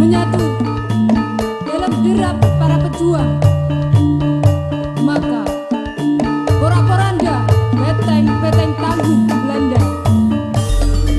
menyatu dalam derap para pejuang.